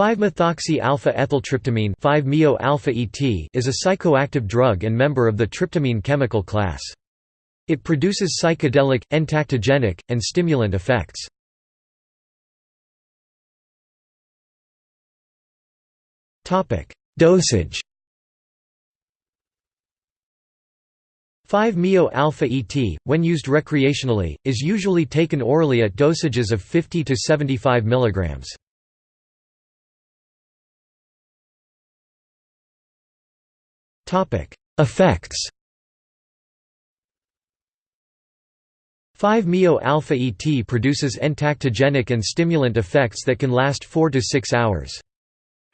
5-methoxy-alpha-ethyltryptamine 5-MeO-alpha-ET is a psychoactive drug and member of the tryptamine chemical class. It produces psychedelic, entactogenic, and stimulant effects. Dosage 5-MeO-alpha-ET, when used recreationally, is usually taken orally at dosages of 50 to 75 mg. Effects 5-MeO-alpha-ET produces entactogenic and stimulant effects that can last 4 to 6 hours.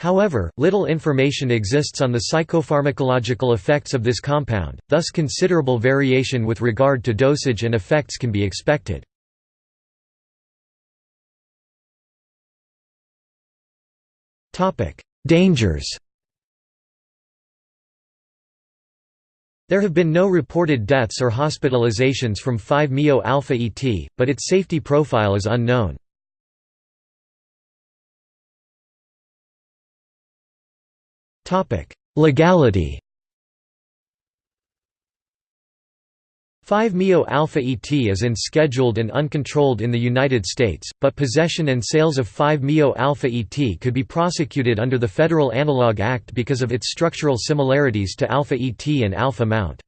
However, little information exists on the psychopharmacological effects of this compound, thus considerable variation with regard to dosage and effects can be expected. Dangers There have been no reported deaths or hospitalizations from 5-MeO-alpha-ET, but its safety profile is unknown. Legality 5-MeO-alpha-ET is unscheduled and uncontrolled in the United States, but possession and sales of 5-MeO-alpha-ET could be prosecuted under the Federal Analog Act because of its structural similarities to alpha-ET and alpha-MT.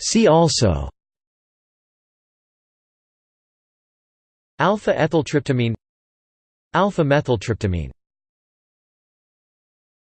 See also Alpha-ethyltryptamine Alpha-methyltryptamine